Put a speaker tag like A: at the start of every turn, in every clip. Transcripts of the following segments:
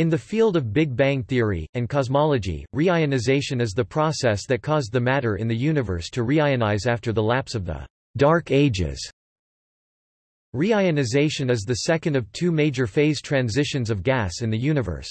A: In the field of Big Bang theory, and cosmology, reionization is the process that caused the matter in the universe to reionize after the lapse of the Dark Ages. Reionization is the second of two major phase transitions of gas in the universe.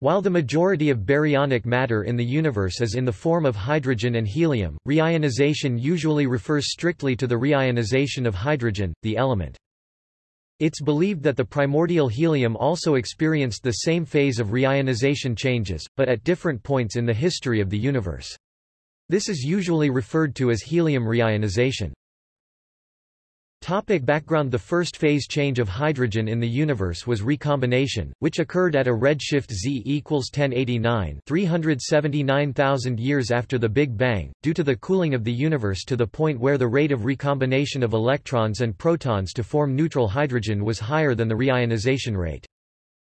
A: While the majority of baryonic matter in the universe is in the form of hydrogen and helium, reionization usually refers strictly to the reionization of hydrogen, the element. It's believed that the primordial helium also experienced the same phase of reionization changes, but at different points in the history of the universe. This is usually referred to as helium reionization. Topic background The first phase change of hydrogen in the universe was recombination, which occurred at a redshift z equals 1089 379,000 years after the Big Bang, due to the cooling of the universe to the point where the rate of recombination of electrons and protons to form neutral hydrogen was higher than the reionization rate.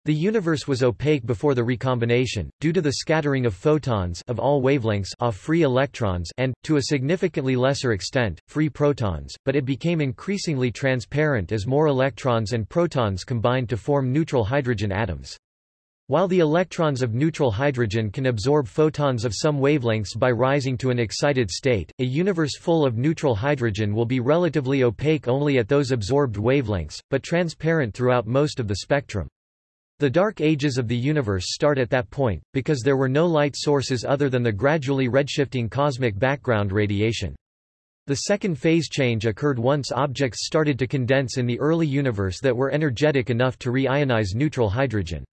A: The universe was opaque before the recombination, due to the scattering of photons of all wavelengths off free electrons and, to a significantly lesser extent, free protons, but it became increasingly transparent as more electrons and protons combined to form neutral hydrogen atoms. While the electrons of neutral hydrogen can absorb photons of some wavelengths by rising to an excited state, a universe full of neutral hydrogen will be relatively opaque only at those absorbed wavelengths, but transparent throughout most of the spectrum. The Dark Ages of the universe start at that point, because there were no light sources other than the gradually redshifting cosmic background radiation. The second phase change occurred once objects started to condense in the early universe that were energetic enough to reionize neutral hydrogen.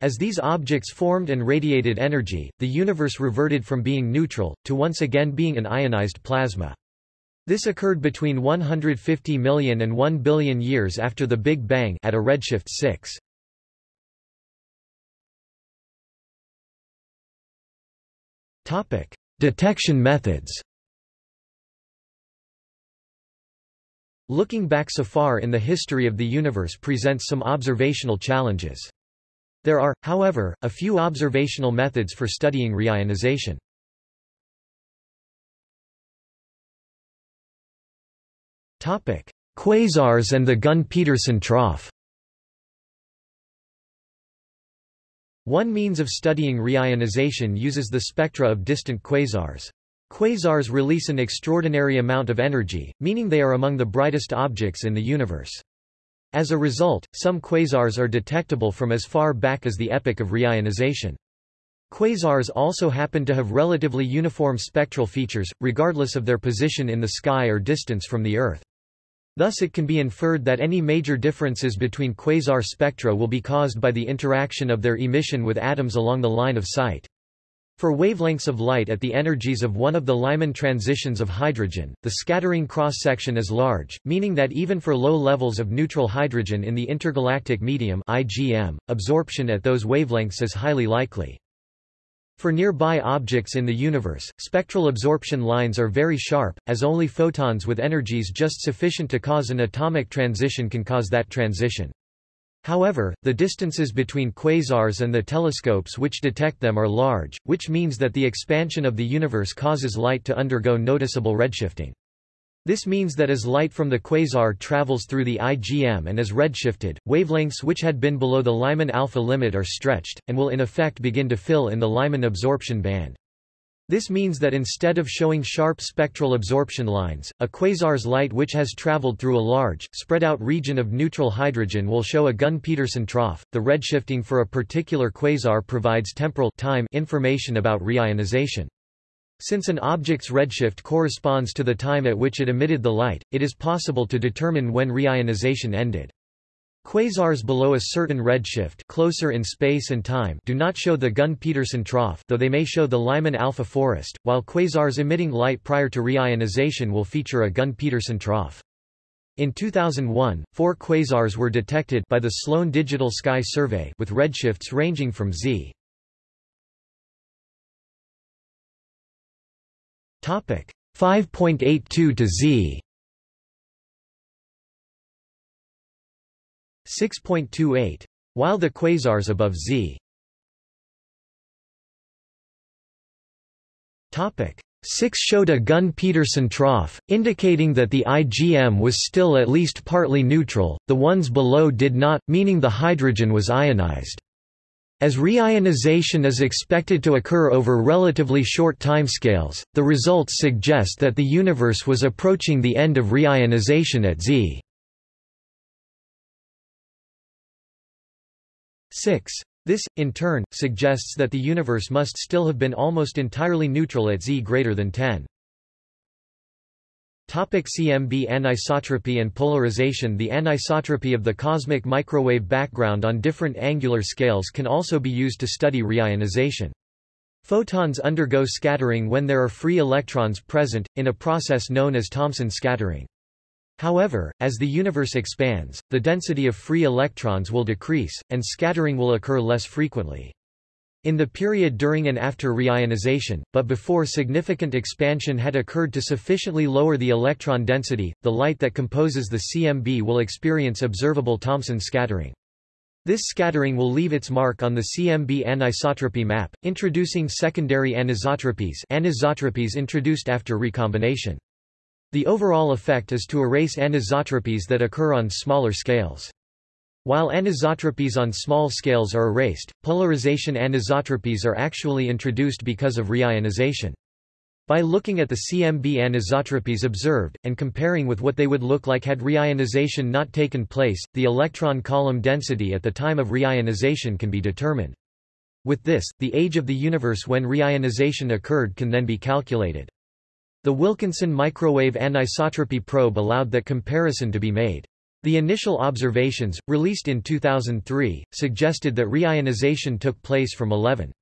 A: As these objects formed and radiated energy, the universe reverted from being neutral, to once again being an ionized plasma. This occurred between 150 million and 1 billion years after the Big Bang at a redshift 6. Topic: Detection methods. Looking back so far in the history of the universe presents some observational challenges. There are, however, a few observational methods for studying reionization. Topic: Quasars and the Gunn-Peterson trough. One means of studying reionization uses the spectra of distant quasars. Quasars release an extraordinary amount of energy, meaning they are among the brightest objects in the universe. As a result, some quasars are detectable from as far back as the epoch of reionization. Quasars also happen to have relatively uniform spectral features, regardless of their position in the sky or distance from the Earth. Thus it can be inferred that any major differences between quasar spectra will be caused by the interaction of their emission with atoms along the line of sight. For wavelengths of light at the energies of one of the Lyman transitions of hydrogen, the scattering cross-section is large, meaning that even for low levels of neutral hydrogen in the intergalactic medium IGM, absorption at those wavelengths is highly likely. For nearby objects in the universe, spectral absorption lines are very sharp, as only photons with energies just sufficient to cause an atomic transition can cause that transition. However, the distances between quasars and the telescopes which detect them are large, which means that the expansion of the universe causes light to undergo noticeable redshifting. This means that as light from the quasar travels through the IGM and is redshifted, wavelengths which had been below the Lyman alpha limit are stretched, and will in effect begin to fill in the Lyman absorption band. This means that instead of showing sharp spectral absorption lines, a quasar's light which has traveled through a large, spread-out region of neutral hydrogen will show a Gunn-Peterson trough. The redshifting for a particular quasar provides temporal time information about reionization. Since an object's redshift corresponds to the time at which it emitted the light, it is possible to determine when reionization ended. Quasars below a certain redshift closer in space and time do not show the Gunn-Peterson trough though they may show the Lyman alpha forest, while quasars emitting light prior to reionization will feature a Gunn-Peterson trough. In 2001, four quasars were detected by the Sloan Digital Sky Survey with redshifts ranging from z. 5.82 to Z. 6.28 while the quasars above Z. Topic. 6 showed a Gunn-Peterson trough, indicating that the IGM was still at least partly neutral, the ones below did not, meaning the hydrogen was ionized. As reionization is expected to occur over relatively short timescales, the results suggest that the universe was approaching the end of reionization at z 6. This, in turn, suggests that the universe must still have been almost entirely neutral at z greater than 10. Topic CMB Anisotropy and polarization The anisotropy of the cosmic microwave background on different angular scales can also be used to study reionization. Photons undergo scattering when there are free electrons present, in a process known as Thomson scattering. However, as the universe expands, the density of free electrons will decrease, and scattering will occur less frequently. In the period during and after reionization, but before significant expansion had occurred to sufficiently lower the electron density, the light that composes the CMB will experience observable Thomson scattering. This scattering will leave its mark on the CMB anisotropy map, introducing secondary anisotropies anisotropies introduced after recombination. The overall effect is to erase anisotropies that occur on smaller scales. While anisotropies on small scales are erased, polarization anisotropies are actually introduced because of reionization. By looking at the CMB anisotropies observed, and comparing with what they would look like had reionization not taken place, the electron column density at the time of reionization can be determined. With this, the age of the universe when reionization occurred can then be calculated. The Wilkinson microwave anisotropy probe allowed that comparison to be made. The initial observations, released in 2003, suggested that reionization took place from 11.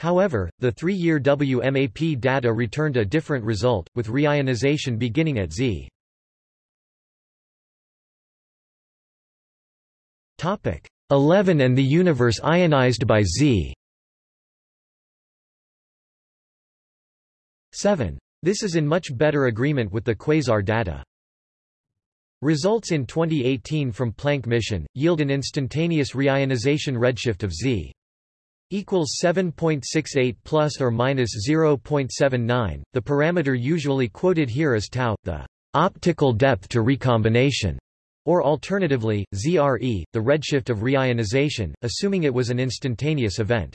A: However, the three-year WMAP data returned a different result, with reionization beginning at Z. Topic 11 and the universe ionized by Z 7. This is in much better agreement with the quasar data. Results in 2018 from Planck mission, yield an instantaneous reionization redshift of Z equals 7.68 plus or minus 0.79. The parameter usually quoted here is tau, the optical depth to recombination, or alternatively, ZRE, the redshift of reionization, assuming it was an instantaneous event.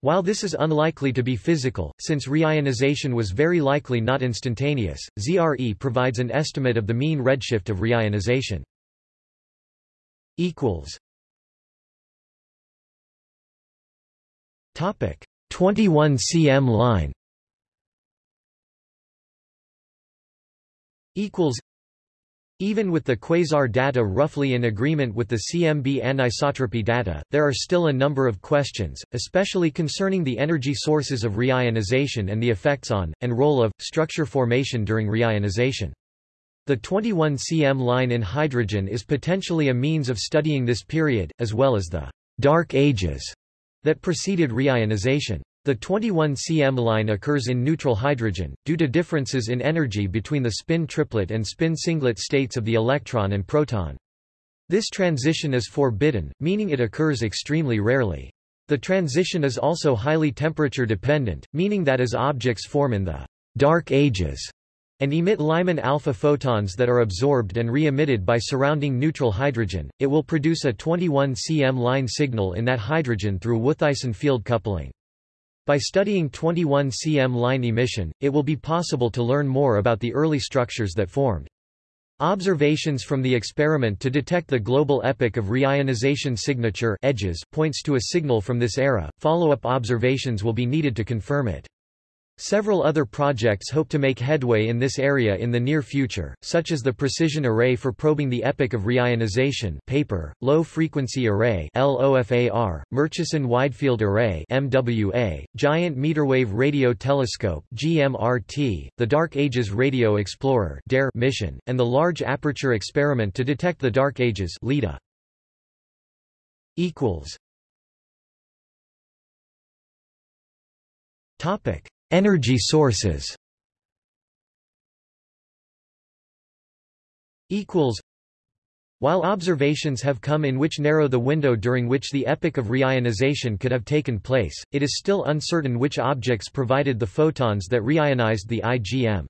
A: While this is unlikely to be physical, since reionization was very likely not instantaneous, ZRE provides an estimate of the mean redshift of reionization. Topic 21 cm line equals even with the quasar data roughly in agreement with the CMB anisotropy data, there are still a number of questions, especially concerning the energy sources of reionization and the effects on, and role of, structure formation during reionization. The 21 cm line in hydrogen is potentially a means of studying this period, as well as the dark ages that preceded reionization. The 21 cm line occurs in neutral hydrogen, due to differences in energy between the spin triplet and spin singlet states of the electron and proton. This transition is forbidden, meaning it occurs extremely rarely. The transition is also highly temperature dependent, meaning that as objects form in the dark ages and emit Lyman alpha photons that are absorbed and re-emitted by surrounding neutral hydrogen, it will produce a 21 cm line signal in that hydrogen through Wouthuysen-Field coupling. By studying 21 cm line emission, it will be possible to learn more about the early structures that formed. Observations from the experiment to detect the global epoch of reionization signature edges points to a signal from this era. Follow-up observations will be needed to confirm it. Several other projects hope to make headway in this area in the near future, such as the Precision Array for Probing the Epoch of Reionization paper, Low Frequency Array LOFAR, Murchison Widefield Array MWA, Giant Meterwave Radio Telescope GMRT, the Dark Ages Radio Explorer DARE mission, and the Large Aperture Experiment to Detect the Dark Ages LEDA. Topic Energy sources While observations have come in which narrow the window during which the epoch of reionization could have taken place, it is still uncertain which objects provided the photons that reionized the IGM.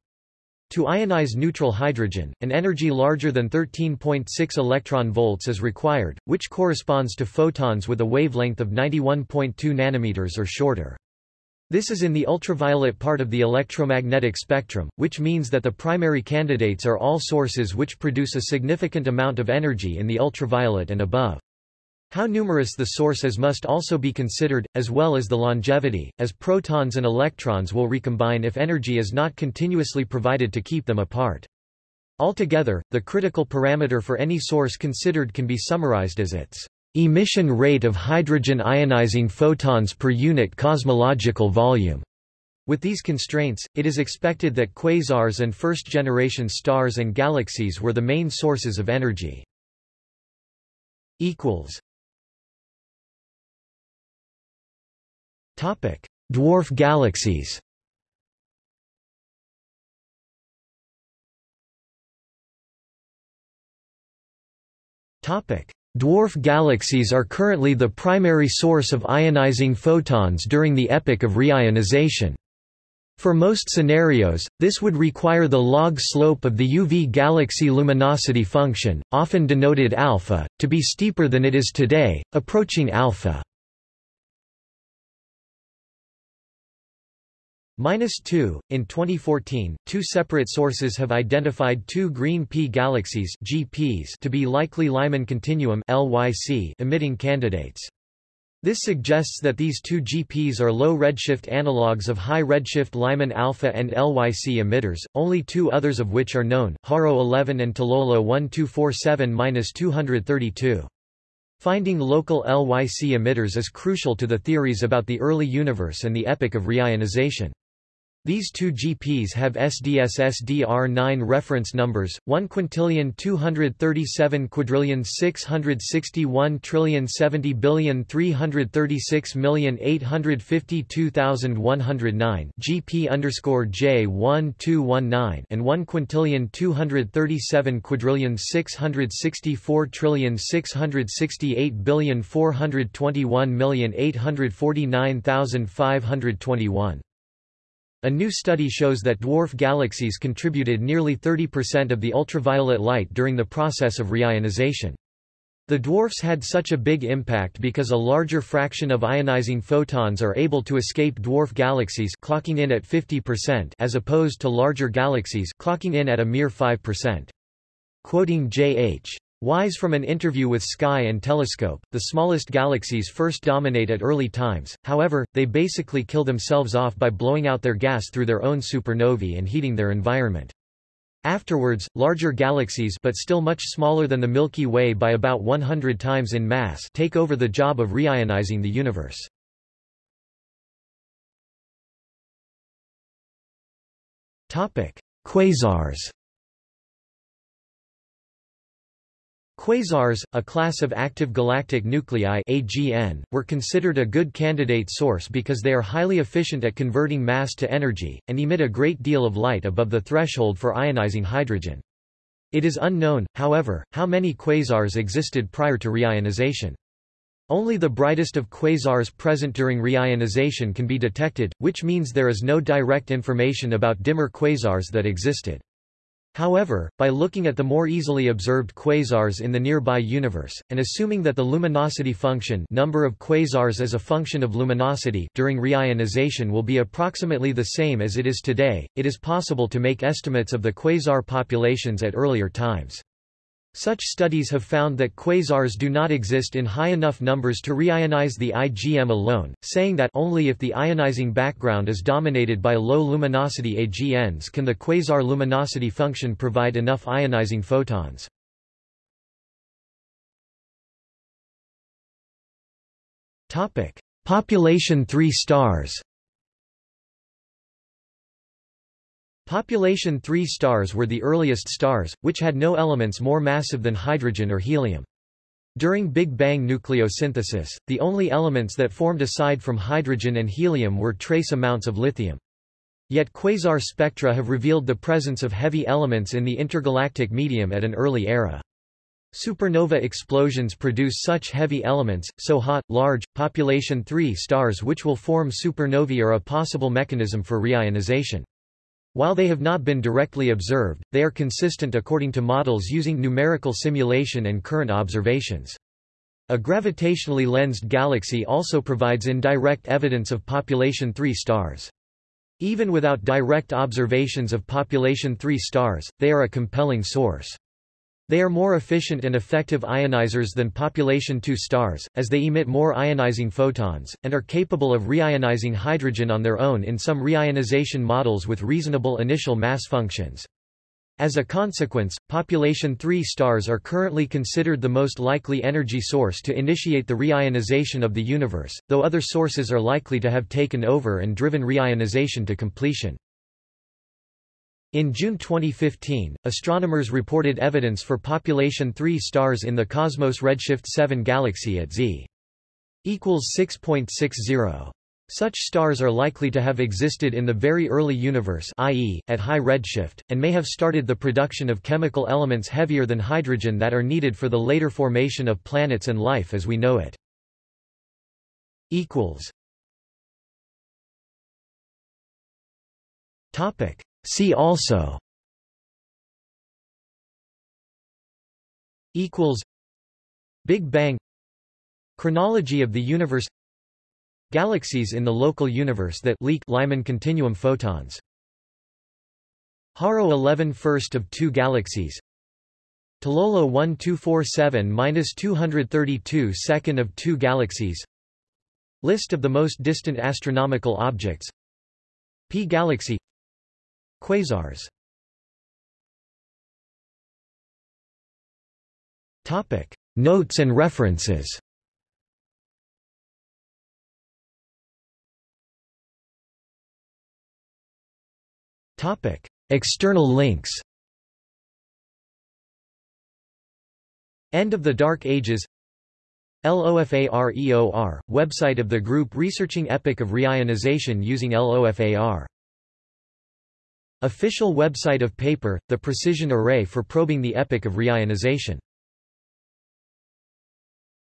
A: To ionize neutral hydrogen, an energy larger than 13.6 electron volts is required, which corresponds to photons with a wavelength of 91.2 nanometers or shorter. This is in the ultraviolet part of the electromagnetic spectrum, which means that the primary candidates are all sources which produce a significant amount of energy in the ultraviolet and above. How numerous the sources must also be considered, as well as the longevity, as protons and electrons will recombine if energy is not continuously provided to keep them apart. Altogether, the critical parameter for any source considered can be summarized as its emission rate of hydrogen ionizing photons per unit cosmological volume. With these constraints, it is expected that quasars and first-generation stars and galaxies were the main sources of energy. Topic: Dwarf galaxies. Topic: Dwarf galaxies are currently the primary source of ionizing photons during the epoch of reionization. For most scenarios, this would require the log slope of the UV galaxy luminosity function, often denoted alpha, to be steeper than it is today, approaching alpha. Minus 2. In 2014, two separate sources have identified two green pea galaxies GPs to be likely Lyman continuum LYC emitting candidates. This suggests that these two GPs are low redshift analogues of high redshift Lyman alpha and LYC emitters, only two others of which are known, HARO 11 and Tololo 1247-232. Finding local LYC emitters is crucial to the theories about the early universe and the epoch of reionization. These two GPs have SDSSDR9 reference numbers, 1 quintillion 237 quadrillion 661 trillion 70 billion 336 million 852,109 GP underscore J1219 and 1 quintillion 237 quadrillion 664 trillion 668 billion 421 million 849,521. A new study shows that dwarf galaxies contributed nearly 30% of the ultraviolet light during the process of reionization. The dwarfs had such a big impact because a larger fraction of ionizing photons are able to escape dwarf galaxies clocking in at 50% as opposed to larger galaxies clocking in at a mere 5%. Quoting J.H. Wise from an interview with Sky and Telescope, the smallest galaxies first dominate at early times, however, they basically kill themselves off by blowing out their gas through their own supernovae and heating their environment. Afterwards, larger galaxies but still much smaller than the Milky Way by about 100 times in mass take over the job of reionizing the universe. Quasars Quasars, a class of active galactic nuclei AGN, were considered a good candidate source because they are highly efficient at converting mass to energy, and emit a great deal of light above the threshold for ionizing hydrogen. It is unknown, however, how many quasars existed prior to reionization. Only the brightest of quasars present during reionization can be detected, which means there is no direct information about dimmer quasars that existed. However, by looking at the more easily observed quasars in the nearby universe, and assuming that the luminosity function number of quasars as a function of luminosity during reionization will be approximately the same as it is today, it is possible to make estimates of the quasar populations at earlier times. Such studies have found that quasars do not exist in high enough numbers to reionize the IGM alone, saying that only if the ionizing background is dominated by low luminosity AGNs can the quasar luminosity function provide enough ionizing photons. Population 3 stars Population 3 stars were the earliest stars, which had no elements more massive than hydrogen or helium. During Big Bang nucleosynthesis, the only elements that formed aside from hydrogen and helium were trace amounts of lithium. Yet quasar spectra have revealed the presence of heavy elements in the intergalactic medium at an early era. Supernova explosions produce such heavy elements, so hot, large, population 3 stars which will form supernovae are a possible mechanism for reionization. While they have not been directly observed, they are consistent according to models using numerical simulation and current observations. A gravitationally lensed galaxy also provides indirect evidence of population 3 stars. Even without direct observations of population 3 stars, they are a compelling source. They are more efficient and effective ionizers than population II stars, as they emit more ionizing photons, and are capable of reionizing hydrogen on their own in some reionization models with reasonable initial mass functions. As a consequence, population III stars are currently considered the most likely energy source to initiate the reionization of the universe, though other sources are likely to have taken over and driven reionization to completion. In June 2015, astronomers reported evidence for population 3 stars in the Cosmos Redshift 7 galaxy at Z equals 6.60. Such stars are likely to have existed in the very early universe i.e., at high redshift, and may have started the production of chemical elements heavier than hydrogen that are needed for the later formation of planets and life as we know it. Topic. See also. Equals. Big Bang. Chronology of the universe. Galaxies in the local universe that leak Lyman continuum photons. Haro 11 first of two galaxies. Tololo 1247-232 second of two galaxies. List of the most distant astronomical objects. Pea galaxy Quasars. Topic. Notes and references. Topic. External links. End of the Dark Ages. LOFAREOR, website of the group researching epoch of reionization using LOFAR Official website of paper, The Precision Array for Probing the Epoch of Reionization